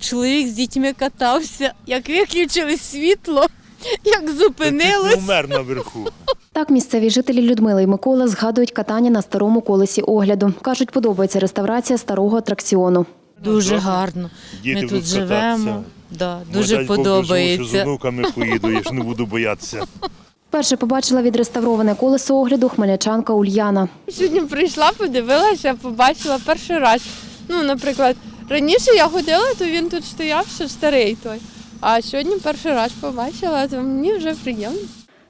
Чоловік з дітьми катався, як виключили світло, як Ти зупинилось. умер наверху. Так місцеві жителі Людмила і Микола згадують катання на старому колесі огляду. Кажуть, подобається реставрація старого атракціону. Дуже гарно. Діти Ми тут будуть живемо. кататися. Да, Ну, дуже дай Бог доживу, що з подобається. онуками поїду, я ж не буду боятися. Перше побачила відреставроване колесо огляду хмельничанка Ульяна. Сьогодні прийшла, подивилася, побачила перший раз. Ну, наприклад, раніше я ходила, то він тут стояв, ще старий той. А сьогодні перший раз побачила, то мені вже приємно.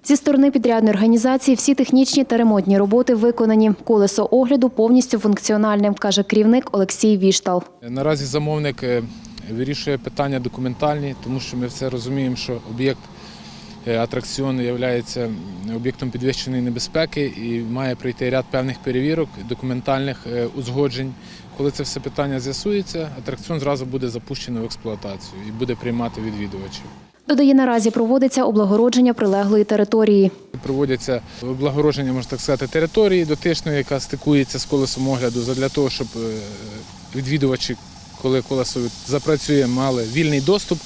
Зі сторони підрядної організації всі технічні та ремонтні роботи виконані. Колесо огляду повністю функціональне, каже керівник Олексій Віштал. Наразі замовник е, вирішує питання документальні, тому що ми все розуміємо, що об'єкт е, атракціону є об'єктом підвищеної небезпеки і має пройти ряд певних перевірок, документальних е, узгоджень. Коли це все питання з'ясується, атракціон зразу буде запущено в експлуатацію і буде приймати відвідувачів. Додає, наразі проводиться облагородження прилеглої території. Проводяться облагородження, можна так сказати, території дотичної, яка стикується з колесом огляду, для того, щоб е, відвідувачі, коли колесо запрацює, мали вільний доступ.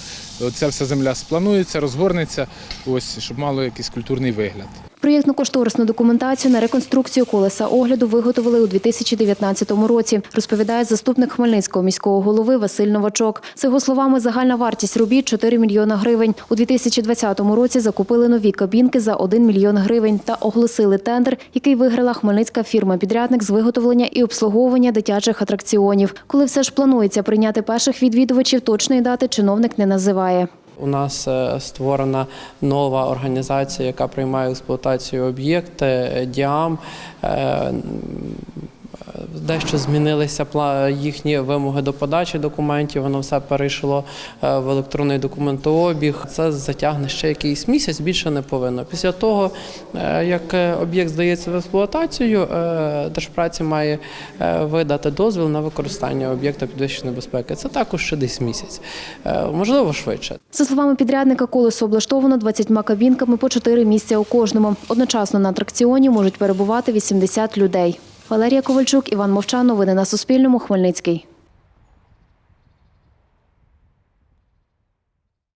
Ця вся земля спланується, розгорнеться, ось щоб мало якийсь культурний вигляд. Проєктно-кошторисну документацію на реконструкцію колеса огляду виготовили у 2019 році, розповідає заступник Хмельницького міського голови Василь Новачок. За його словами, загальна вартість робіт 4 мільйона гривень. У 2020 році закупили нові кабінки за 1 мільйон гривень та оголосили тендер, який виграла хмельницька фірма-підрядник з виготовлення і обслуговування дитячих атракціонів. Коли все ж планується прийняти перших відвідувачів, точної дати чиновник не називає. У нас е, створена нова організація, яка приймає експлуатацію об'єкти е, Діам. Дещо змінилися їхні вимоги до подачі документів, воно все перейшло е, в електронний документообіг. Це затягне ще якийсь місяць, більше не повинно. Після того, е, як е, об'єкт здається в експлуатацію, Держпраці має видати дозвіл на використання об'єкта підвищеної безпеки. Це також ще десь місяць, можливо, швидше. За словами підрядника, колесо облаштовано 20 кабінками по 4 місця у кожному. Одночасно на атракціоні можуть перебувати 80 людей. Валерія Ковальчук, Іван Мовчан. Новини на Суспільному. Хмельницький.